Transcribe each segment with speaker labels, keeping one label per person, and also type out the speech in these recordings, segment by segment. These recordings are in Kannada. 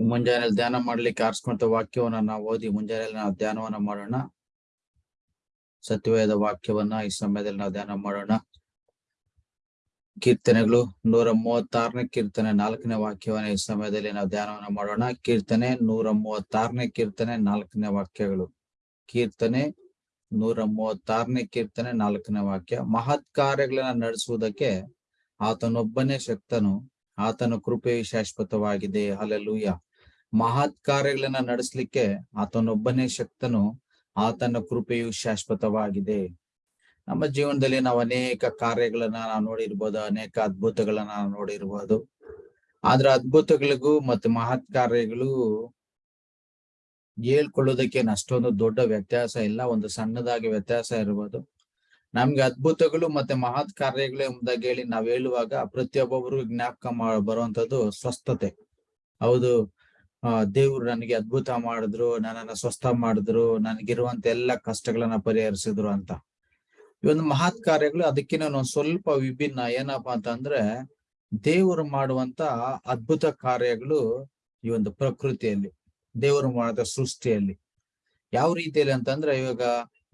Speaker 1: ಮುಂಜಾನೆ ಧ್ಯಾನ ಮಾಡ್ಲಿಕ್ಕೆ ಆರಿಸ್ಕೊಂತ ವಾಕ್ಯವನ್ನ ನಾವು ಓದಿ ಮುಂಜಾನೆಯಲ್ಲಿ ನಾವು ಧ್ಯಾನವನ್ನ ಮಾಡೋಣ. ಸತ್ಯವೇದ ವಾಕ್ಯವನ್ನ ಈ ಸಮಯದಲ್ಲಿ ನಾವು ಧ್ಯಾನ ಮಾಡೋಣ. ಕೀರ್ತನೆಗಳು ನೂರ ಮೂವತ್ತಾರನೇ ಕೀರ್ತನೆ ನಾಲ್ಕನೇ ವಾಕ್ಯವನ್ನ ಈ ಸಮಯದಲ್ಲಿ ನಾವು ಧ್ಯಾನವನ್ನ ಮಾಡೋಣ. ಕೀರ್ತನೆ ನೂರ ಮೂವತ್ತಾರನೇ ಕೀರ್ತನೆ ನಾಲ್ಕನೇ ವಾಕ್ಯಗಳು. ಕೀರ್ತನೆ ನೂರ ಮೂವತ್ತಾರನೇ ಕೀರ್ತನೆ ನಾಲ್ಕನೇ ವಾಕ್ಯ. ಮಹತ್ ಕಾರ್ಯಗಳನ್ನ ನಡೆಸುವುದಕ್ಕೆ ಆತನೊಬ್ಬನೇ ಶಕ್ತನು. ಆತನ ಕೃಪೆಯು ಶಾಶ್ವತವಾಗಿದೆ. ಅಲ್ಲೆಲೂಯ ಮಹತ್ ಕಾರ್ಯಗಳನ್ನ ನಡೆಸಲಿಕ್ಕೆ ಆತನೊಬ್ಬನೇ ಶಕ್ತನು, ಆತನ ಕೃಪೆಯು ಶಾಶ್ವತವಾಗಿದೆ. ನಮ್ಮ ಜೀವನದಲ್ಲಿ ನಾವು ಅನೇಕ ಕಾರ್ಯಗಳನ್ನ ನಾವು ನೋಡಿರ್ಬೋದು, ಅನೇಕ ಅದ್ಭುತಗಳನ್ನ ನಾವು ನೋಡಿರ್ಬೋದು. ಆದ್ರೆ ಅದ್ಭುತಗಳಿಗೂ ಮತ್ತೆ ಮಹತ್ ಕಾರ್ಯಗಳು ಹೇಳ್ಕೊಳ್ಳೋದಕ್ಕೆ ಅಷ್ಟೊಂದು ದೊಡ್ಡ ವ್ಯತ್ಯಾಸ ಇಲ್ಲ, ಒಂದು ಸಣ್ಣದಾಗಿ ವ್ಯತ್ಯಾಸ ಇರ್ಬೋದು. ನಮ್ಗೆ ಅದ್ಭುತಗಳು ಮತ್ತೆ ಮಹತ್ ಕಾರ್ಯಗಳು ಎಂಬುದಾಗಿ ಹೇಳಿ ನಾವ್ ಹೇಳುವಾಗ ಪ್ರತಿಯೊಬ್ಬೊಬ್ರು ಜ್ಞಾಪಕ ಬರುವಂತದ್ದು ಸ್ವಸ್ಥತೆ. ಹೌದು. ದೇವ್ರು ನನಗೆ ಅದ್ಭುತ ಮಾಡಿದ್ರು, ನನ್ನನ್ನ ಸ್ವಸ್ಥ ಮಾಡಿದ್ರು, ನನಗಿರುವಂತ ಎಲ್ಲ ಕಷ್ಟಗಳನ್ನ ಪರಿಹರಿಸಿದ್ರು ಅಂತ. ಈ ಒಂದು ಮಹತ್ ಕಾರ್ಯಗಳು ಅದಕ್ಕಿಂತ ಒಂದು ಸ್ವಲ್ಪ ವಿಭಿನ್ನ. ಏನಪ್ಪಾ ಅಂತಂದ್ರೆ, ದೇವರು ಮಾಡುವಂತ ಅದ್ಭುತ ಕಾರ್ಯಗಳು ಈ ಒಂದು ಪ್ರಕೃತಿಯಲ್ಲಿ, ದೇವರು ಮಾಡಿದ ಸೃಷ್ಟಿಯಲ್ಲಿ. ಯಾವ ರೀತಿಯಲ್ಲಿ ಅಂತಂದ್ರೆ, ಇವಾಗ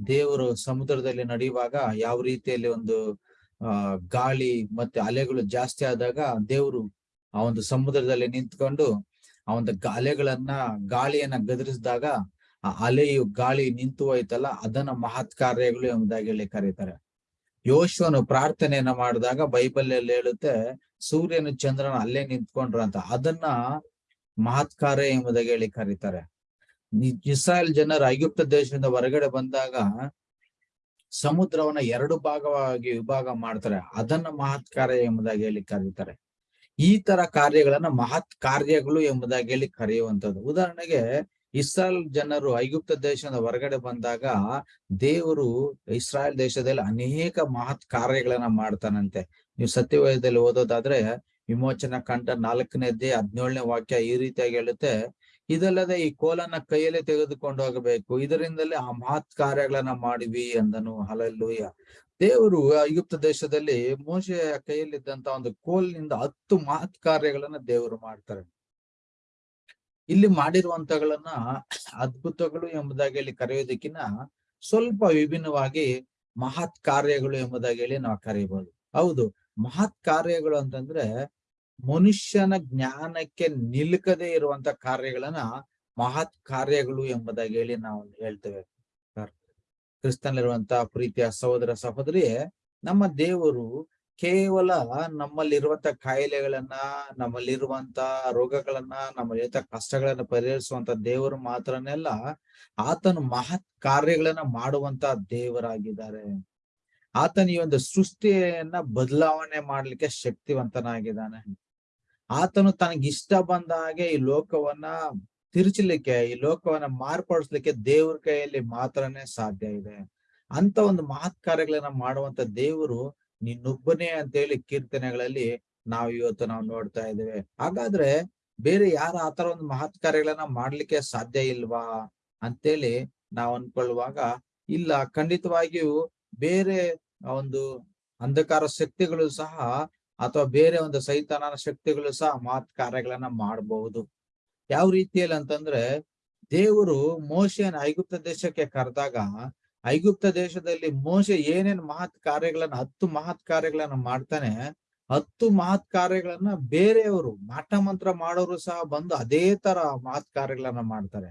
Speaker 1: ದೇವರು ಸಮುದ್ರದಲ್ಲಿ ನಡೆಯುವಾಗ ಯಾವ ರೀತಿಯಲ್ಲಿ ಒಂದು ಗಾಳಿ ಮತ್ತೆ ಅಲೆಗಳು ಜಾಸ್ತಿ ಆದಾಗ ದೇವರು ಆ ಒಂದು ಸಮುದ್ರದಲ್ಲಿ ನಿಂತ್ಕೊಂಡು ಆ ಒಂದು ಅಲೆಗಳನ್ನ ಗಾಳಿಯನ್ನ ಗದರಿಸಿದಾಗ ಆ ಅಲೆಯು ಗಾಳಿ ನಿಂತು ಹೋಯ್ತಲ್ಲ, ಅದನ್ನ ಮಹತ್ ಕಾರ್ಯಗಳು ಎಂಬುದಾಗಿ ಹೇಳಿ ಕರೀತಾರೆ. ಯೋಶುವನು ಪ್ರಾರ್ಥನೆಯನ್ನ ಮಾಡಿದಾಗ ಬೈಬಲ್ ಅಲ್ಲಿ ಹೇಳುತ್ತೆ, ಸೂರ್ಯನು ಚಂದ್ರನ ಅಲ್ಲೇ ನಿಂತ್ಕೊಂಡ್ರ ಅಂತ. ಅದನ್ನ ಮಹತ್ ಕಾರ್ಯ ಎಂಬುದಾಗಿ ಹೇಳಿ ಕರೀತಾರೆ. ಇಸ್ರಾಯೇಲ್ ಜನರು ಐಗುಪ್ತ ದೇಶದಿಂದ ಹೊರಗಡೆ ಬಂದಾಗ ಸಮುದ್ರವನ್ನ ಎರಡು ಭಾಗವಾಗಿ ವಿಭಾಗ ಮಾಡ್ತಾರೆ. ಅದನ್ನ ಮಹತ್ ಕಾರ್ಯ ಎಂಬುದಾಗಿ ಹೇಳಿ ಕರೀತಾರೆ. ಈ ತರ ಕಾರ್ಯಗಳನ್ನ ಮಹತ್ ಕಾರ್ಯಗಳು ಎಂಬುದಾಗಿ ಹೇಳಿ ಕರೆಯುವಂಥದ್ದು. ಉದಾಹರಣೆಗೆ ಇಸ್ರಾಯಲ್ ಜನರು ಐಗುಪ್ತ ದೇಶದ ಹೊರಗಡೆ ಬಂದಾಗ ದೇವರು ಇಸ್ರಾಯಲ್ ದೇಶದಲ್ಲಿ ಅನೇಕ ಮಹತ್ ಕಾರ್ಯಗಳನ್ನ ಮಾಡ್ತಾನಂತೆ. ನೀವು ಸತ್ಯವಯದಲ್ಲಿ ಓದೋದಾದ್ರೆ ವಿಮೋಚನಾ ಕಂಠ ನಾಲ್ಕನೇದೇ ಹದಿನೇಳನೇ ವಾಕ್ಯ ಈ ರೀತಿಯಾಗಿ ಹೇಳುತ್ತೆ. ಇದಲ್ಲದೆ ಈ ಕೋಲನ್ನ ಕೈಯಲ್ಲಿ ತೆಗೆದುಕೊಂಡು ಹೋಗಬೇಕು. ಇದರಿಂದಲೇ ಆ ಮಹತ್ ಕಾರ್ಯಗಳನ್ನ ಮಾಡಿವಿ ಅಂದನು. ಹಲಲ್ಲೂಯ್ಯ ದೇವರು ಐಗುಪ್ತ ದೇಶದಲ್ಲಿ ಮೋಶೆಯ ಕೈಯಲ್ಲಿದ್ದಂತ ಒಂದು ಕೋಲ್ನಿಂದ ಹತ್ತು ಮಹತ್ ಕಾರ್ಯಗಳನ್ನ ದೇವರು ಮಾಡ್ತಾರೆ. ಇಲ್ಲಿ ಮಾಡಿರುವಂತಗಳನ್ನ ಅದ್ಭುತಗಳು ಎಂಬುದಾಗಿ ಇಲ್ಲಿ ಕರೆಯೋದಕ್ಕಿಂತ ಸ್ವಲ್ಪ ವಿಭಿನ್ನವಾಗಿ ಮಹತ್ ಕಾರ್ಯಗಳು ಎಂಬುದಾಗಿ ಹೇಳಿ ನಾವು ಕರೆಯಬಹುದು ಹೌದು, ಮಹತ್ ಕಾರ್ಯಗಳು ಅಂತಂದ್ರೆ ಮನುಷ್ಯನ ಜ್ಞಾನಕ್ಕೆ ನಿಲುಕದೇ ಇರುವಂತ ಕಾರ್ಯಗಳನ್ನ ಮಹತ್ ಕಾರ್ಯಗಳು ಎಂಬುದಾಗಿ ಹೇಳಿ ನಾವು ಹೇಳ್ತೇವೆ. ಕ್ರಿಸ್ತನಲ್ಲಿರುವಂತಹ ಪ್ರೀತಿಯ ಸಹೋದರ ಸಹೋದರಿ ನಮ್ಮ ದೇವರು ಕೇವಲ ನಮ್ಮಲ್ಲಿರುವಂತ ಕಾಯಿಲೆಗಳನ್ನ ನಮ್ಮಲ್ಲಿರುವಂತ ರೋಗಗಳನ್ನ, ನಮ್ಮಲ್ಲಿರುವಂತ ಕಷ್ಟಗಳನ್ನ ಪರಿಹರಿಸುವಂತ ದೇವರು ಮಾತ್ರನೆಲ್ಲ ಆತನು ಮಹತ್ ಕಾರ್ಯಗಳನ್ನ ಮಾಡುವಂತ ದೇವರಾಗಿದ್ದಾರೆ. ಆತನ ಈ ಒಂದು ಸೃಷ್ಟಿಯನ್ನ ಬದಲಾವಣೆ ಮಾಡ್ಲಿಕ್ಕೆ ಶಕ್ತಿವಂತನಾಗಿದ್ದಾನೆ. ಆತನು ತನಗಿಷ್ಟ ಬಂದ ಹಾಗೆ ಈ ಲೋಕವನ್ನ ತಿರುಚಲಿಕ್ಕೆ, ಈ ಲೋಕವನ್ನ ಮಾರ್ಪಡಿಸ್ಲಿಕ್ಕೆ ದೇವ್ರ ಕೈಯಲ್ಲಿ ಮಾತ್ರನೇ ಸಾಧ್ಯ ಇದೆ. ಅಂತ ಒಂದು ಮಹತ್ ಕಾರ್ಯಗಳನ್ನ ಮಾಡುವಂತ ದೇವರು ನಿನ್ನೊಬ್ಬನೇ ಅಂತ ಹೇಳಿ ಕೀರ್ತನೆಗಳಲ್ಲಿ ನಾವು ಇವತ್ತು ನಾವು ನೋಡ್ತಾ ಇದ್ದೇವೆ. ಹಾಗಾದ್ರೆ ಬೇರೆ ಯಾರು ಆತರ ಒಂದು ಮಹತ್ ಕಾರ್ಯಗಳನ್ನ ಮಾಡ್ಲಿಕ್ಕೆ ಸಾಧ್ಯ ಇಲ್ವಾ ಅಂತೇಳಿ ನಾವು ಅನ್ಕೊಳ್ಳುವಾಗ ಇಲ್ಲ, ಖಂಡಿತವಾಗಿಯೂ ಬೇರೆ ಒಂದು ಅಂಧಕಾರ ಶಕ್ತಿಗಳು ಸಹ ಅಥವಾ ಬೇರೆ ಒಂದು ಸೈತಾನನ ಶಕ್ತಿಗಳು ಸಹ ಮಾತ್ ಕಾರ್ಯಗಳನ್ನ ಮಾಡಬಹುದು. ಯಾವ ರೀತಿಯಲ್ಲಿ ಅಂತಂದ್ರೆ, ದೇವರು ಮೋಶೆಯನ್ನು ಐಗುಪ್ತ ದೇಶಕ್ಕೆ ಕರೆದಾಗ, ಐಗುಪ್ತ ದೇಶದಲ್ಲಿ ಮೋಶೆ ಏನೇನ್ ಮಹತ್ ಕಾರ್ಯಗಳನ್ನ ಹತ್ತು ಮಹತ್ ಕಾರ್ಯಗಳನ್ನ ಮಾಡ್ತಾನೆ, ಹತ್ತು ಮಹತ್ ಕಾರ್ಯಗಳನ್ನ ಬೇರೆಯವರು ಮಾಟ ಮಂತ್ರ ಮಾಡೋರು ಸಹ ಬಂದು ಅದೇ ತರ ಮಹತ್ ಕಾರ್ಯಗಳನ್ನ ಮಾಡ್ತಾರೆ.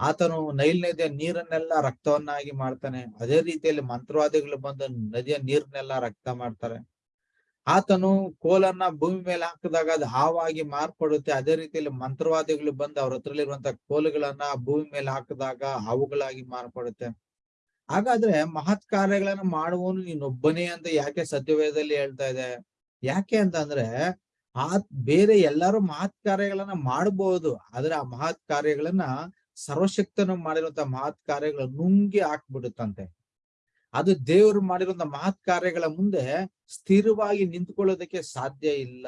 Speaker 1: ಆತನು ನೈಲ್ ನದಿಯ ನೀರನ್ನೆಲ್ಲ ರಕ್ತವನ್ನಾಗಿ ಮಾಡ್ತಾನೆ. ಅದೇ ರೀತಿಯಲ್ಲಿ ಮಂತ್ರವಾದಿಗಳು ಬಂದು ನದಿಯ ನೀರನ್ನೆಲ್ಲ ರಕ್ತ ಮಾಡ್ತಾರೆ. ಆತನು ಕೋಲನ್ನ ಭೂಮಿ ಮೇಲೆ ಹಾಕಿದಾಗ ಅದು ಹಾವಾಗಿ ಮಾರ್ಪಡುತ್ತೆ. ಅದೇ ರೀತಿಯಲ್ಲಿ ಮಂತ್ರವಾದಿಗಳು ಬಂದು ಅವ್ರ ಹತ್ರಲ್ಲಿರುವಂತ ಕೋಲುಗಳನ್ನ ಭೂಮಿ ಮೇಲೆ ಹಾಕಿದಾಗ ಹಾವುಗಳಾಗಿ ಮಾರ್ಪಡುತ್ತೆ. ಹಾಗಾದ್ರೆ ಮಹತ್ ಕಾರ್ಯಗಳನ್ನ ಮಾಡುವನು ನೀನೊಬ್ಬನೇ ಅಂತ ಯಾಕೆ ಸತ್ಯವೇದದಲ್ಲಿ ಹೇಳ್ತಾ ಇದೆ? ಯಾಕೆ ಅಂತಂದ್ರೆ ಆ ಬೇರೆ ಎಲ್ಲರೂ ಮಹತ್ ಕಾರ್ಯಗಳನ್ನ ಮಾಡಬಹುದು, ಆದ್ರೆ ಆ ಮಹತ್ ಕಾರ್ಯಗಳನ್ನ ಸರ್ವಶಕ್ತನು ಮಾಡಿರುವಂತ ಮಹತ್ ಕಾರ್ಯಗಳ ನುಂಗಿ ಹಾಕ್ಬಿಡುತ್ತಂತೆ. ಅದು ದೇವರು ಮಾಡಿರುವಂತ ಮಹತ್ ಕಾರ್ಯಗಳ ಮುಂದೆ ಸ್ಥಿರವಾಗಿ ನಿಂತ್ಕೊಳ್ಳೋದಕ್ಕೆ ಸಾಧ್ಯ ಇಲ್ಲ.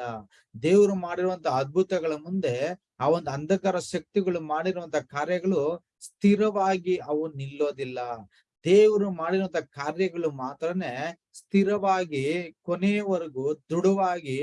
Speaker 1: ದೇವರು ಮಾಡಿರುವಂತ ಅದ್ಭುತಗಳ ಮುಂದೆ ಆ ಒಂದು ಅಂಧಕಾರ ಶಕ್ತಿಗಳು ಮಾಡಿರುವಂತ ಕಾರ್ಯಗಳು ಸ್ಥಿರವಾಗಿ ಅವು ನಿಲ್ಲೋದಿಲ್ಲ. ದೇವರು ಮಾಡಿರುವಂತ ಕಾರ್ಯಗಳು ಮಾತ್ರನೇ ಸ್ಥಿರವಾಗಿ ಕೊನೆಯವರೆಗೂ ದೃಢವಾಗಿ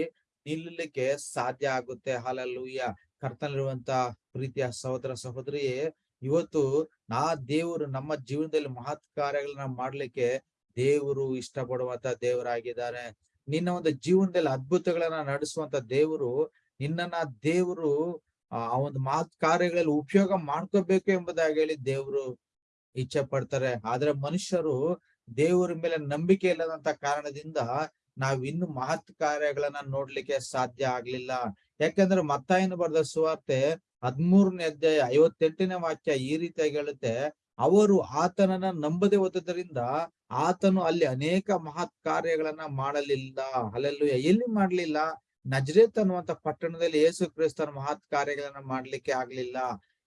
Speaker 1: ನಿಲ್ಲಲಿಕ್ಕೆ ಸಾಧ್ಯ ಆಗುತ್ತೆ. ಹಾಲಲ್ಲೂಯ್ಯ. ಕರ್ತನಲ್ಲಿರುವಂತ ಪ್ರೀತಿಯ ಸಹೋದರ ಸಹೋದರಿಯೇ ಇವತ್ತು ನಾ ದೇವರು ನಮ್ಮ ಜೀವನದಲ್ಲಿ ಮಹತ್ ಕಾರ್ಯಗಳನ್ನ ಮಾಡ್ಲಿಕ್ಕೆ ದೇವರು ಇಷ್ಟಪಡುವಂತ ದೇವರಾಗಿದ್ದಾರೆ. ನಿನ್ನ ಒಂದು ಜೀವನದಲ್ಲಿ ಅದ್ಭುತಗಳನ್ನ ನಡೆಸುವಂತ ದೇವರು ನಿನ್ನ ದೇವರು, ಆ ಒಂದು ಮಹತ್ ಕಾರ್ಯಗಳಲ್ಲಿ ಉಪಯೋಗ ಮಾಡ್ಕೋಬೇಕು ಎಂಬುದಾಗಿ ಹೇಳಿ ದೇವರು ಇಚ್ಛೆ ಪಡ್ತಾರೆ. ಆದ್ರೆ ಮನುಷ್ಯರು ದೇವರ ಮೇಲೆ ನಂಬಿಕೆ ಇಲ್ಲದಂತ ಕಾರಣದಿಂದ ನಾವ್ ಇನ್ನು ಮಹತ್ ಕಾರ್ಯಗಳನ್ನ ನೋಡ್ಲಿಕ್ಕೆ ಸಾಧ್ಯ ಆಗ್ಲಿಲ್ಲ. ಯಾಕಂದ್ರೆ ಮತ್ತಾಯನ ಬರೆದ ಸುವಾರ್ತೆ ಹದ್ಮೂರನೇ ಅಧ್ಯಾಯ ಐವತ್ತೆಂಟನೇ ವಾಕ್ಯ ಈ ರೀತಿಯಾಗಿ ಹೇಳುತ್ತೆ, ಅವರು ಆತನನ್ನ ನಂಬದೆ ಹೋದ್ರಿಂದ ಆತನು ಅಲ್ಲಿ ಅನೇಕ ಮಹತ್ ಕಾರ್ಯಗಳನ್ನ ಮಾಡಲಿಲ್ಲ. ಅಲ್ಲೆಲ್ಲೂ ಎಲ್ಲಿ ಮಾಡ್ಲಿಲ್ಲ? ನಜರೇತ್ ಅನ್ನುವಂತ ಪಟ್ಟಣದಲ್ಲಿ ಯೇಸು ಕ್ರಿಸ್ತನ ಮಹತ್ ಕಾರ್ಯಗಳನ್ನ ಮಾಡ್ಲಿಕ್ಕೆ ಆಗ್ಲಿಲ್ಲ.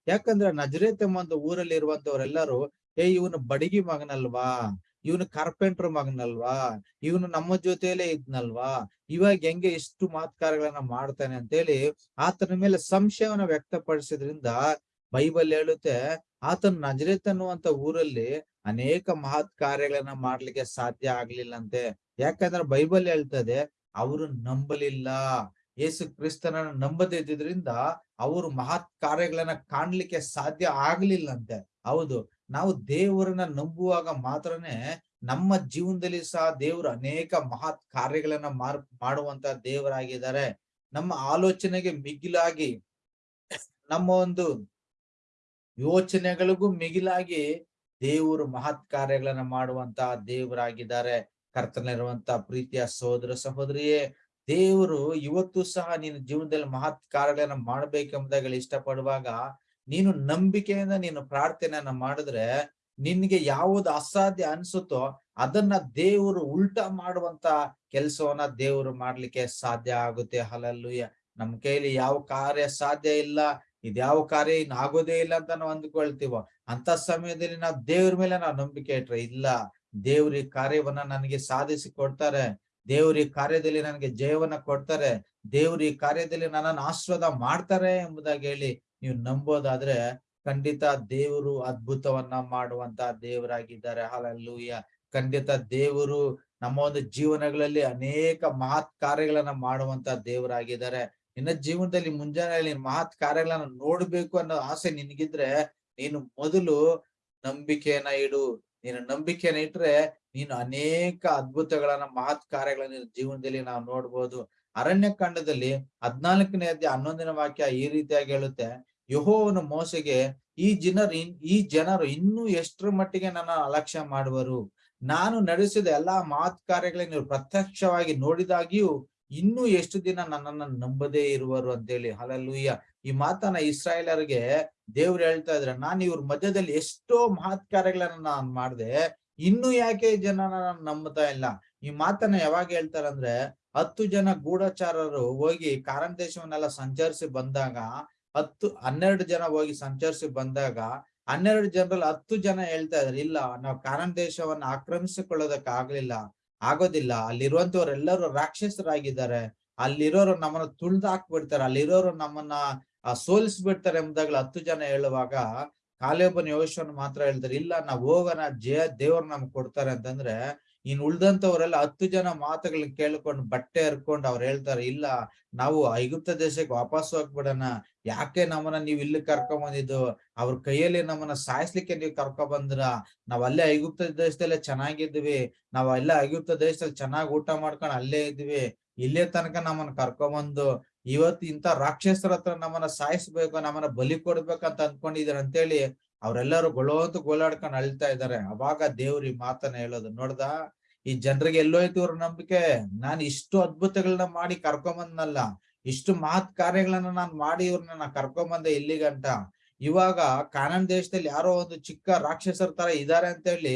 Speaker 1: ಯಾಕಂದ್ರೆ ನಜರೇತ್ ಎಂಬ ಊರಲ್ಲಿ ಇರುವಂತವ್ರೆಲ್ಲರೂ ಏ, ಇವನು ಬಡಗಿ ಮಗನಲ್ವಾ? ಇವನು ಕಾರ್ಪೆಂಟರ್ ಮಗನಲ್ವಾ? ಇವನು ನಮ್ಮ ಜೊತೆಯಲ್ಲೇ ಇದ್ನಲ್ವಾ? ಇವಾಗ ಹೆಂಗೆ ಇಷ್ಟು ಮಾತ್ಕಾರಗಳನ್ನ ಮಾಡ್ತಾನೆ ಅಂತೇಳಿ ಆತನ ಮೇಲೆ ಸಂಶಯವನ್ನ ವ್ಯಕ್ತಪಡಿಸಿದ್ರಿಂದ ಬೈಬಲ್ ಹೇಳುತ್ತೆ, ಆತನ ನಜರೇತ್ ಅನ್ನುವಂತ ಊರಲ್ಲಿ ಅನೇಕ ಮಹತ್ ಕಾರ್ಯಗಳನ್ನ ಮಾಡ್ಲಿಕ್ಕೆ ಸಾಧ್ಯ ಆಗ್ಲಿಲ್ಲಂತೆ. ಯಾಕಂದ್ರೆ ಬೈಬಲ್ ಹೇಳ್ತದೆ, ಅವರು ನಂಬಲಿಲ್ಲ. ಯೇಸು ಕ್ರಿಸ್ತನ ನಂಬದಿದ್ದರಿಂದ ಅವರು ಮಹತ್ ಕಾರ್ಯಗಳನ್ನ ಕಾಣ್ಲಿಕ್ಕೆ ಸಾಧ್ಯ ಆಗ್ಲಿಲ್ಲಂತೆ. ಹೌದು. ನಾವು ದೇವರನ್ನ ನಂಬುವಾಗ ಮಾತ್ರನೇ ನಮ್ಮ ಜೀವನದಲ್ಲಿ ಸಹ ದೇವರು ಅನೇಕ ಮಹತ್ ಕಾರ್ಯಗಳನ್ನ ಮಾರ್, ಮಾಡುವಂತ ದೇವರಾಗಿದ್ದಾರೆ. ನಮ್ಮ ಆಲೋಚನೆಗೆ ಮಿಗಿಲಾಗಿ, ನಮ್ಮ ಒಂದು ಯೋಚನೆಗಳಿಗೂ ಮಿಗಿಲಾಗಿ ದೇವರು ಮಹತ್ ಕಾರ್ಯಗಳನ್ನ ಮಾಡುವಂತ ದೇವರಾಗಿದ್ದಾರೆ. ಕರ್ತನಿರುವಂತ ಪ್ರೀತಿಯ ಸಹೋದರ ಸಹೋದರಿಯೇ, ದೇವರು ಇವತ್ತು ಸಹ ನಿನ್ನ ಜೀವನದಲ್ಲಿ ಮಹತ್ ಕಾರ್ಯಗಳನ್ನ ಮಾಡ್ಬೇಕೆಂಬುದಾಗಿ ಇಷ್ಟಪಡುವಾಗ ನೀನು ನಂಬಿಕೆಯಿಂದ ನೀನು ಪ್ರಾರ್ಥನೆಯನ್ನ ಮಾಡಿದ್ರೆ ನಿನ್ಗೆ ಯಾವುದು ಅಸಾಧ್ಯ ಅನ್ಸುತ್ತೋ ಅದನ್ನ ದೇವರು ಉಲ್ಟಾ ಮಾಡುವಂತ ಕೆಲಸವನ್ನ ದೇವರು ಮಾಡ್ಲಿಕ್ಕೆ ಸಾಧ್ಯ ಆಗುತ್ತೆ. ಹಲಲ್ಲುಯ್ಯ ನಮ್ ಕೈಲಿ ಯಾವ ಕಾರ್ಯ ಸಾಧ್ಯ ಇಲ್ಲ. ಇದ್ಯಾವ ಕಾರ್ಯ ಆಗೋದೇ ಇಲ್ಲ ಅಂತ ನಾವು ಅಂದ್ಕೊಳ್ತೀವೋ. ಅಂತ ಸಮಯದಲ್ಲಿ ನಾವು ದೇವ್ರ ಮೇಲೆ ನಾವು ನಂಬಿಕೆ ಇಟ್ರೆ ಇಲ್ಲ. ದೇವ್ರ ಈ ಕಾರ್ಯವನ್ನ ನನಗೆ ಸಾಧಿಸಿ ಕೊಡ್ತಾರೆ. ದೇವ್ರ ಈ ಕಾರ್ಯದಲ್ಲಿ ನನಗೆ ಜಯವನ್ನ ಕೊಡ್ತಾರೆ. ದೇವ್ರ ಈ ಕಾರ್ಯದಲ್ಲಿ ನನ್ನನ್ನು ಆಶ್ವಾದ ಮಾಡ್ತಾರೆ ಎಂಬುದಾಗಿ ಹೇಳಿ ನೀವು ನಂಬೋದಾದ್ರೆ ಖಂಡಿತ ದೇವರು ಅದ್ಭುತವನ್ನ ಮಾಡುವಂತ ದೇವರಾಗಿದ್ದಾರೆ. ಹಾಲಲ್ಲೂಯ್ಯ ಖಂಡಿತ ದೇವರು ನಮ್ಮ ಒಂದು ಜೀವನಗಳಲ್ಲಿ ಅನೇಕ ಮಹತ್ ಕಾರ್ಯಗಳನ್ನ ಮಾಡುವಂತ ದೇವರಾಗಿದ್ದಾರೆ. ನಿನ್ನ ಜೀವನದಲ್ಲಿ ಮುಂಜಾನೆ ಮಹತ್ ಕಾರ್ಯಗಳನ್ನ ನೋಡ್ಬೇಕು ಅನ್ನೋ ಆಸೆ ನಿನಗಿದ್ರೆ ನೀನು ಮೊದಲು ನಂಬಿಕೆಯನ್ನ ಇಡು. ನೀನು ನಂಬಿಕೆಯನ್ನ ಇಟ್ರೆ ನೀನು ಅನೇಕ ಅದ್ಭುತಗಳನ್ನ, ಮಹತ್ ಕಾರ್ಯಗಳನ್ನ ಜೀವನದಲ್ಲಿ ನಾವು ನೋಡ್ಬೋದು. ಅರಣ್ಯ ಕಾಂಡದಲ್ಲಿ ಹದ್ನಾಲ್ಕನೇ ಅಧ್ಯಾಯ ಹನ್ನೊಂದನೇ ವಾಕ್ಯ ಈ ರೀತಿಯಾಗಿ ಹೇಳುತ್ತೆ. ಯಹೋವನು ಮೋಸೆಗೆ ಈ ಜನರು ಈ ಜನರು ಇನ್ನೂ ಎಷ್ಟರ ಮಟ್ಟಿಗೆ ನನ್ನ ಅಲಕ್ಷ್ಯ ಮಾಡುವರು? ನಾನು ನಡೆಸಿದ ಎಲ್ಲಾ ಮಾತ್ ಕಾರ್ಯಗಳನ್ನ ನೀವು ಪ್ರತ್ಯಕ್ಷವಾಗಿ ನೋಡಿದಾಗಿಯೂ ಇನ್ನೂ ಎಷ್ಟು ದಿನ ನನ್ನನ್ನು ನಂಬದೇ ಇರುವರು ಅಂತೇಳಿ. ಹಲಲ್ಲೂಯ್ಯ ಈ ಮಾತನ್ನ ಇಸ್ರಾಯೇಲರಿಗೆ ದೇವ್ರು ಹೇಳ್ತಾ ಇದ್ರೆ ನಾನು ಇವ್ರ ಮಧ್ಯದಲ್ಲಿ ಎಷ್ಟೋ ಮಹತ್ ಕಾರ್ಯಗಳನ್ನ ನಾನು ಮಾಡಿದೆ, ಇನ್ನು ಯಾಕೆ ಜನ ನಂಬುತ್ತಾ ಇಲ್ಲ? ಈ ಮಾತನ್ನ ಯಾವಾಗ ಹೇಳ್ತಾರಂದ್ರೆ ಹತ್ತು ಜನ ಗೂಢಚಾರರು ಹೋಗಿ ಕಾರಣ ದೇಶವನ್ನೆಲ್ಲ ಸಂಚರಿಸಿ ಬಂದಾಗ ಹತ್ತು, ಹನ್ನೆರಡು ಜನ ಹೋಗಿ ಸಂಚರಿಸಿ ಬಂದಾಗ ಹನ್ನೆರಡು ಜನರಲ್ಲಿ ಹತ್ತು ಜನ ಹೇಳ್ತಾ ಇದ್ರು, ಇಲ್ಲ, ನಾವು ಕಾನನ್ ದೇಶವನ್ನ ಆಕ್ರಮಿಸಿಕೊಳ್ಳೋದಕ್ಕೆ ಆಗ್ಲಿಲ್ಲ ಆಗೋದಿಲ್ಲ. ಅಲ್ಲಿರುವಂತವ್ರೆಲ್ಲರೂ ರಾಕ್ಷಸರಾಗಿದ್ದಾರೆ. ಅಲ್ಲಿರೋರು ನಮ್ಮನ್ನ ತುಳ್ದು ಹಾಕ್ಬಿಡ್ತಾರೆ. ಅಲ್ಲಿರೋರು ನಮ್ಮನ್ನ ಸೋಲಿಸ್ಬಿಡ್ತಾರೆ ಎಂಬುದಾಗ್ಲಿ ಹತ್ತು ಜನ ಹೇಳುವಾಗ ಕಾಲೇಬನ ಯೋಶನ್ ಮಾತ್ರ ಹೇಳ್ತಾರೆ, ಇಲ್ಲ, ನಾವು ಹೋಗೋಣ, ಜಯ ದೇವ್ರ ನಮ್ಗೆ ಕೊಡ್ತಾರೆ ಅಂತಂದ್ರೆ ಇನ್ ಉಳ್ದಂತವ್ರೆಲ್ಲ ಹತ್ತು ಜನ ಮಾತುಗಳನ್ನ ಕೇಳ್ಕೊಂಡು ಬಟ್ಟೆ ಹರ್ಕೊಂಡು ಅವ್ರು ಹೇಳ್ತಾರೆ, ಇಲ್ಲ, ನಾವು ಐಗುಪ್ತ ದೇಶಕ್ಕೆ ವಾಪಸ್ ಹೋಗ್ಬಿಡೋಣ ಯಾಕೆ ನಮ್ಮನ್ನ ನೀವ್ ಇಲ್ಲಿ ಕರ್ಕೊಂಡ್ ಬಂದಿದ್ದು? ಅವ್ರ ಕೈಯಲ್ಲಿ ನಮ್ಮನ್ನ ಸಾಯಿಸ್ಲಿಕ್ಕೆ ನೀವ್ ಕರ್ಕೊಂಡ್ ಬಂದ್ರ ನಾವ್ ಅಲ್ಲೇ ಐಗುಪ್ತ ದೇಶದಲ್ಲೇ ಚೆನ್ನಾಗಿದ್ವಿ ನಾವ್ ಅಲ್ಲೇ ಐಗುಪ್ತ ದೇಶದಲ್ಲಿ ಚೆನ್ನಾಗಿ ಊಟ ಮಾಡ್ಕೊಂಡು ಅಲ್ಲೇ ಇದ್ವಿ ಇಲ್ಲೇ ತನಕ ನಮ್ಮನ್ನ ಕರ್ಕೊಂಬಂದು ಇವತ್ತು ಇಂತ ರಾಕ್ಷಸರ ಹತ್ರ ನಮ್ಮನ್ನ ಸಾಯಿಸ್ಬೇಕು, ನಮ್ಮನ್ನ ಬಲಿ ಕೊಡ್ಬೇಕಂತ ಅಂತ ಅಂತೇಳಿ ಅವ್ರೆಲ್ಲರೂ ಗೊಳೋತು ಗೋಲಾಡ್ಕೊಂಡು ಅಳ್ತಾ ಇದಾರೆ ಅವಾಗ ದೇವ್ರ ಈ ಮಾತನ್ನ ಹೇಳೋದು. ನೋಡ್ದ, ಈ ಜನರಿಗೆ ಎಲ್ಲೋಯ್ತು ಇವ್ರ ನಂಬಿಕೆ? ನಾನ್ ಇಷ್ಟು ಅದ್ಭುತಗಳನ್ನ ಮಾಡಿ ಕರ್ಕೊಂಬಂದ್ನಲ್ಲ, ಇಷ್ಟು ಮಾತ್ ಕಾರ್ಯಗಳನ್ನ ನಾನ್ ಮಾಡಿ ಇವ್ರನ್ನ ಕರ್ಕೊಂಬಂದೆ ಇಲ್ಲಿಗಂಟ ಇವಾಗ ಕಾನನ್ ದೇಶದಲ್ಲಿ ಯಾರೋ ಒಂದು ಚಿಕ್ಕ ರಾಕ್ಷಸರ ತರ ಇದಾರೆ ಅಂತ ಹೇಳಿ,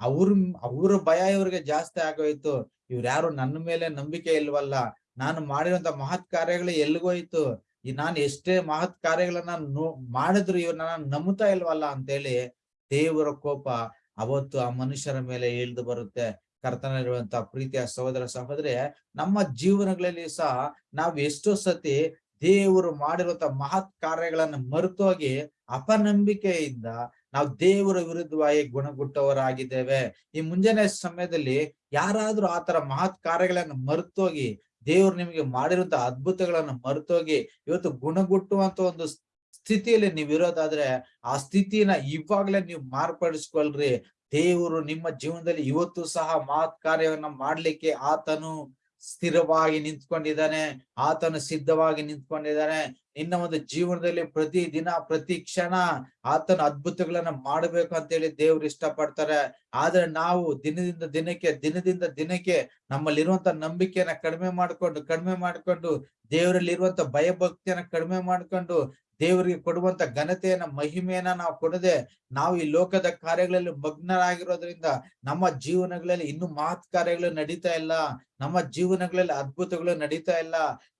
Speaker 1: ಅವ್ರ ಅವ್ರ ಭಯ ಇವ್ರಿಗೆ ಜಾಸ್ತಿ ಆಗೋಯ್ತು. ಇವ್ರ ಯಾರು ನನ್ನ ಮೇಲೆ ನಂಬಿಕೆ ಇಲ್ವಲ್ಲ? ನಾನು ಮಾಡಿರುವಂತ ಮಹತ್ ಕಾರ್ಯಗಳು ಎಲ್ಲಿಗೋಯ್ತು? ಈ ನಾನು ಎಷ್ಟೇ ಮಹತ್ ಕಾರ್ಯಗಳನ್ನ ನೋ ಮಾಡಿದ್ರು ಇವನ್ನ ನಾನು ನಂಬುತ್ತಾ ಇಲ್ವಲ್ಲ ಅಂತೇಳಿ ದೇವರ ಕೋಪ ಅವತ್ತು ಆ ಮನುಷ್ಯರ ಮೇಲೆ ಇಳಿದು ಬರುತ್ತೆ. ಕರ್ತನಲ್ಲಿರುವಂತ ಪ್ರೀತಿಯ ಸಹೋದರ ಸಹೋದರಿ, ನಮ್ಮ ಜೀವನಗಳಲ್ಲಿ ಸಹ ನಾವು ಎಷ್ಟೋ ಸತಿ ದೇವರು ಮಾಡಿರುವಂತ ಮಹತ್ ಕಾರ್ಯಗಳನ್ನ ಮರೆತೋಗಿ ಅಪನಂಬಿಕೆಯಿಂದ ನಾವು ದೇವರ ವಿರುದ್ಧವಾಗಿ ಗುಣಗುಟ್ಟವರಾಗಿದ್ದೇವೆ. ಈ ಮುಂಜಾನೆ ಸಮಯದಲ್ಲಿ ಯಾರಾದ್ರೂ ಆತರ ಮಹತ್ ಕಾರ್ಯಗಳನ್ನ ಮರೆತೋಗಿ ದೇವ್ರು ನಿಮಗೆ ಮಾಡಿರುವಂತ ಅದ್ಭುತಗಳನ್ನ ಮರೆತೋಗಿ ಇವತ್ತು ಗುಣಗುಟ್ಟುವಂತ ಒಂದು ಸ್ಥಿತಿಯಲ್ಲಿ ನೀವ್ ಇರೋದಾದ್ರೆ ಆ ಸ್ಥಿತಿನ ಇವಾಗ್ಲೇ ನೀವು ಮಾರ್ಪಡಿಸ್ಕೊಳ್ರಿ. ದೇವರು ನಿಮ್ಮ ಜೀವನದಲ್ಲಿ ಇವತ್ತು ಸಹ ಮಾತ್ ಕಾರ್ಯವನ್ನ ಮಾಡ್ಲಿಕ್ಕೆ ಆತನು ಸ್ಥಿರವಾಗಿ ನಿಂತ್ಕೊಂಡಿದ್ದಾನೆ, ಆತನು ಸಿದ್ಧವಾಗಿ ನಿಂತ್ಕೊಂಡಿದ್ದಾನೆ. ನಿನ್ನ ಒಂದು ಜೀವನದಲ್ಲಿ ಪ್ರತಿ ದಿನ ಪ್ರತಿ ಕ್ಷಣ ಆತನ ಅದ್ಭುತಗಳನ್ನ ಮಾಡಬೇಕು ಅಂತ ಹೇಳಿ ದೇವ್ರು ಇಷ್ಟಪಡ್ತಾರೆ. ಆದ್ರೆ ನಾವು ದಿನದಿಂದ ದಿನಕ್ಕೆ ದಿನದಿಂದ ದಿನಕ್ಕೆ ನಮ್ಮಲ್ಲಿರುವಂತ ನಂಬಿಕೆಯನ್ನ ಕಡಿಮೆ ಮಾಡ್ಕೊಂಡು ಕಡಿಮೆ ಮಾಡ್ಕೊಂಡು, ದೇವರಲ್ಲಿರುವಂತ ಭಯಭಕ್ತಿಯನ್ನ ಕಡಿಮೆ ಮಾಡ್ಕೊಂಡು ದೇವರಿಗೆ ಕೊಡುವಂತ ಘನತೆಯನ್ನ, ಮಹಿಮೆಯನ್ನ ನಾವು ಕೊಡದೆ ನಾವು ಈ ಲೋಕದ ಕಾರ್ಯಗಳಲ್ಲಿ ಮಗ್ನರಾಗಿರೋದ್ರಿಂದ ನಮ್ಮ ಜೀವನಗಳಲ್ಲಿ ಇನ್ನು ಮಹತ್ ಕಾರ್ಯಗಳು ನಡೀತಾ ಇಲ್ಲ. ನಮ್ಮ ಜೀವನಗಳಲ್ಲಿ ಅದ್ಭುತಗಳು ನಡೀತಾ ಇಲ್ಲ.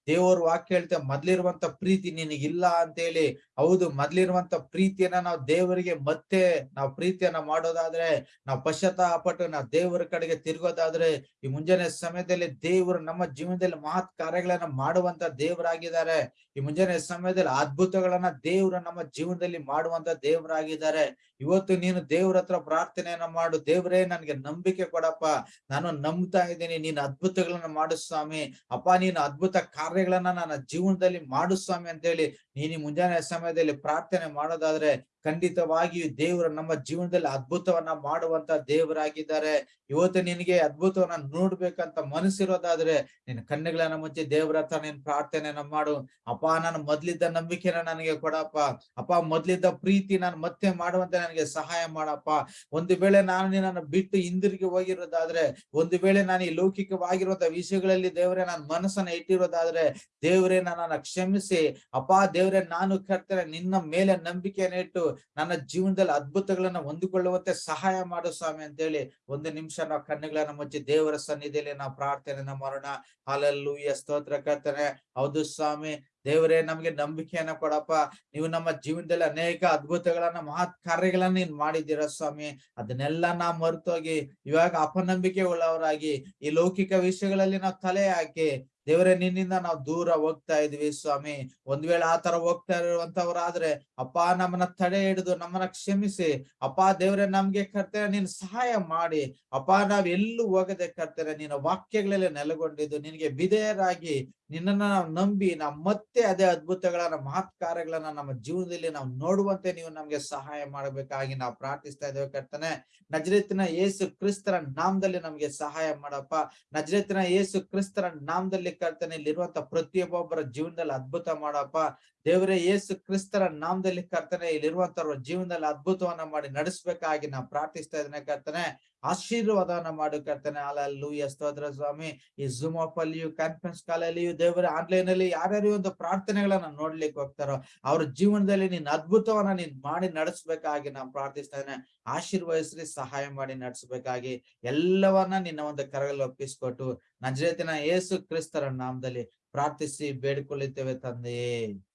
Speaker 1: ದೇವರು ವಾಕ್ಯ ಹೇಳ್ತೇವೆ ಮೊದ್ಲಿರುವಂತ ಪ್ರೀತಿ ನಿನಗಿಲ್ಲ ಅಂತ ಹೇಳಿ ಹೌದು ಮೊದ್ಲಿರುವಂತ ಪ್ರೀತಿಯನ್ನ ನಾವು ದೇವರಿಗೆ ಮತ್ತೆ ನಾವು ಪ್ರೀತಿಯನ್ನ ಮಾಡೋದಾದ್ರೆ, ನಾವು ಪಶ್ಚಾತ್ತಾಪಟ್ಟು ನಾವು ದೇವರ ಕಡೆಗೆ ತಿರುಗೋದಾದ್ರೆ, ಈ ಮುಂಜಾನೆ ಸಮಯದಲ್ಲಿ ದೇವರು ನಮ್ಮ ಜೀವನದಲ್ಲಿ ಮಹತ್ ಕಾರ್ಯಗಳನ್ನ ಮಾಡುವಂತ ದೇವರಾಗಿದ್ದಾರೆ. ಈ ಮುಂಜಾನೆ ಸಮಯದಲ್ಲಿ ಅದ್ಭುತಗಳನ್ನ ದೇವರು ನಮ್ಮ ಜೀವನದಲ್ಲಿ ಮಾಡುವಂತ ದೇವರಾಗಿದ್ದಾರೆ. ಇವತ್ತು ನೀನು ದೇವ್ರ ಹತ್ರ ಪ್ರಾರ್ಥನೆಯನ್ನ ಮಾಡು. ದೇವರೇ, ನನ್ಗೆ ನಂಬಿಕೆ ಕೊಡಪ್ಪ. ನಾನು ನಂಬ್ತಾ ಇದ್ದೀನಿ. ನೀನು ಅದ್ಭುತಗಳನ್ನ ಮಾಡು ಸ್ವಾಮಿ. ಅಪ್ಪ, ನೀನು ಅದ್ಭುತ ಕಾರ್ಯಗಳನ್ನ ನನ್ನ ಜೀವನದಲ್ಲಿ ಮಾಡು ಸ್ವಾಮಿ ಅಂತ ಹೇಳಿ ನೀನು ಮುಂಜಾನೆ ಸಮಯದಲ್ಲಿ ಪ್ರಾರ್ಥನೆ ಮಾಡೋದಾದ್ರೆ ಖಂಡಿತವಾಗಿಯೂ ದೇವರು ನಮ್ಮ ಜೀವನದಲ್ಲಿ ಅದ್ಭುತವನ್ನ ಮಾಡುವಂತ ದೇವರಾಗಿದ್ದಾರೆ. ಇವತ್ತು ನಿನಗೆ ಅದ್ಭುತವನ್ನ ನೋಡ್ಬೇಕಂತ ಮನಸ್ಸಿರೋದಾದ್ರೆ ನಿನ್ನ ಕಣ್ಣುಗಳನ್ನ ಮುಚ್ಚಿ ದೇವರ ಹತ್ರ ನೀನ್ ಪ್ರಾರ್ಥನೆಯನ್ನ ಮಾಡು. ಅಪ್ಪ, ನಾನು ಮೊದ್ಲಿದ್ದ ನಂಬಿಕೆನ ನನಗೆ ಕೊಡಪ್ಪ. ಅಪ್ಪ, ಮೊದ್ಲಿದ್ದ ಪ್ರೀತಿ ನಾನು ಮತ್ತೆ ಮಾಡುವಂತೆ ನನಗೆ ಸಹಾಯ ಮಾಡಪ್ಪ. ಒಂದು ವೇಳೆ ನಾನು ನಿನ್ನನ್ನು ಬಿಟ್ಟು ಹಿಂದಿರುಗಿ ಹೋಗಿರೋದಾದ್ರೆ, ಒಂದು ವೇಳೆ ನಾನು ಈ ಲೌಕಿಕವಾಗಿರುವಂತ ವಿಷಯಗಳಲ್ಲಿ ದೇವರೇ ನಾನು ಮನಸ್ಸನ್ನ ಇಟ್ಟಿರೋದಾದ್ರೆ, ದೇವರೇ ನನ್ನ ಕ್ಷಮಿಸಿ. ಅಪ್ಪ, ದೇವರೇ ನಾನು ಕರ್ತೇನೆ, ನಿನ್ನ ಮೇಲೆ ನಂಬಿಕೆಯನ್ನು ಇಟ್ಟು ನನ್ನ ಜೀವನದಲ್ಲಿ ಅದ್ಭುತಗಳನ್ನ ಹೊಂದಿಕೊಳ್ಳುವಂತೆ ಸಹಾಯ ಮಾಡು ಸ್ವಾಮಿ ಅಂತ ಹೇಳಿ ಒಂದು ನಿಮಿಷ ನಾವು ಕಣ್ಣುಗಳನ್ನ ಮುಚ್ಚಿ ದೇವರ ಸನ್ನಿಧಿಯಲ್ಲಿ ನಾವು ಪ್ರಾರ್ಥನೆಯನ್ನ ಮಾಡೋಣ ಹಾಲಲ್ಲು ಸ್ತೋತ್ರ ಕರ್ತನೆ. ಹೌದು ಸ್ವಾಮಿ. ದೇವರೇ, ನಮ್ಗೆ ನಂಬಿಕೆಯನ್ನ ಕೊಡಪ್ಪ. ನೀವು ನಮ್ಮ ಜೀವನದಲ್ಲಿ ಅನೇಕ ಅದ್ಭುತಗಳನ್ನ, ಮಹತ್ ಕಾರ್ಯಗಳನ್ನ ನೀನ್ ಮಾಡಿದ್ದೀರ ಸ್ವಾಮಿ. ಅದನ್ನೆಲ್ಲ ನಾವು ಮರೆತೋಗಿ ಇವಾಗ ಅಪನಂಬಿಕೆ ಉಳ್ಳವರಾಗಿ ಈ ಲೌಕಿಕ ವಿಷಯಗಳಲ್ಲಿ ನಾವು ತಲೆ ಹಾಕಿ ದೇವರೇ, ನಿನ್ನಿಂದ ನಾವು ದೂರ ಹೋಗ್ತಾ ಇದ್ವಿ ಸ್ವಾಮಿ. ಒಂದ್ ವೇಳೆ ಆತರ ಹೋಗ್ತಾ ಇರುವಂತವ್ರಾದ್ರೆ, ಅಪ್ಪ ನಮ್ಮನ್ನ ತಡೆ ಹಿಡಿದು ನಮ್ಮನ್ನ ಕ್ಷಮಿಸಿ. ಅಪ್ಪ ದೇವ್ರೆ, ನಮ್ಗೆ ಕರ್ತೇನೆ ನೀನ್ ಸಹಾಯ ಮಾಡಿ. ಅಪ್ಪ ನಾವ್ ಎಲ್ಲೂ ಹೋಗದೆ ಕರ್ತೇನೆ ನಿನ್ನ ವಾಕ್ಯಗಳಲ್ಲೇ ನೆಲೆಗೊಂಡಿದ್ದು, ನಿನ್ಗೆ ವಿಧೇಯರಾಗಿ ನಿನ್ನನ್ನ ನಾವು ನಂಬಿ, ನಾವು ಮತ್ತೆ ಅದೇ ಅದ್ಭುತಗಳನ್ನ ಮಹತ್ ಕಾರ್ಯಗಳನ್ನ ನಮ್ಮ ಜೀವನದಲ್ಲಿ ನಾವು ನೋಡುವಂತೆ ನೀವು ನಮ್ಗೆ ಸಹಾಯ ಮಾಡಬೇಕಾಗಿ ನಾವು ಪ್ರಾರ್ಥಿಸ್ತಾ ಇದ್ದೇವೆ ಕರ್ತನೆ. ನಜರೇತಿನ ಯೇಸು ಕ್ರಿಸ್ತರ ನಾಮದಲ್ಲಿ ನಮ್ಗೆ ಸಹಾಯ ಮಾಡಪ್ಪ. ನಜರೇತಿನ ಯೇಸು ಕ್ರಿಸ್ತರ ನಾಮದಲ್ಲಿ ಕರ್ತನೆ, ಇಲ್ಲಿರುವಂತ ಪ್ರತಿಯೊಬ್ಬೊಬ್ಬರ ಜೀವನದಲ್ಲಿ ಅದ್ಭುತ ಮಾಡಪ್ಪ. ದೇವರೇ, ಯೇಸು ಕ್ರಿಸ್ತರ ನಾಮದಲ್ಲಿ ಕರ್ತನೆ, ಇಲ್ಲಿರುವಂತವ್ರ ಜೀವನದಲ್ಲಿ ಅದ್ಭುತವನ್ನ ಮಾಡಿ ನಡೆಸ್ಬೇಕಾಗಿ ನಾವು ಪ್ರಾರ್ಥಿಸ್ತಾ ಇದ್ದೇನೆ ಕರ್ತನೆ. ಆಶೀರ್ವಾದವನ್ನ ಮಾಡು ಕರ್ತನೆ. ಅಲ್ಲೂ ಸ್ತೋತ್ರ ಸ್ವಾಮಿ. ಈ ಝೂಮ್ ಆಫ್ ಅಲ್ಲಿಯೂ ಕಾನ್ಫರೆನ್ಸ್ ಕಾಲಲ್ಲಿಯೂ ದೇವರ ಆನ್ಲೈನ್ ಅಲ್ಲಿ ಯಾರ್ಯಾರು ಒಂದು ಪ್ರಾರ್ಥನೆಗಳನ್ನ ನೋಡ್ಲಿಕ್ಕೆ ಹೋಗ್ತಾರೋ, ಅವ್ರ ಜೀವನದಲ್ಲಿ ನೀನ್ ಅದ್ಭುತವನ್ನ ನೀನ್ ಮಾಡಿ ನಡೆಸ್ಬೇಕಾಗಿ ನಾವು ಪ್ರಾರ್ಥಿಸ್ತಾ ಇದ್ದೇನೆ. ಆಶೀರ್ವದಿಸ್ರಿ, ಸಹಾಯ ಮಾಡಿ ನಡೆಸಬೇಕಾಗಿ ಎಲ್ಲವನ್ನ ನಿನ್ನ ಒಂದು ಕರಗಲ್ಲಿ ಒಪ್ಪಿಸ್ಕೊಟ್ಟು, ನಜರೇತಿನ ಯೇಸು ಕ್ರಿಸ್ತರ ನಾಮದಲ್ಲಿ ಪ್ರಾರ್ಥಿಸಿ ಬೇಡಿಕೊಳ್ಳುತ್ತೇವೆ ತಂದೆಯೇ.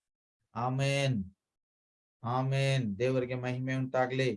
Speaker 1: ಆಮೇನ್ ಆಮೇನ್ ದೇವರಿಗೆ ಮಹಿಮೆ ಉಂಟಾಗ್ಲಿ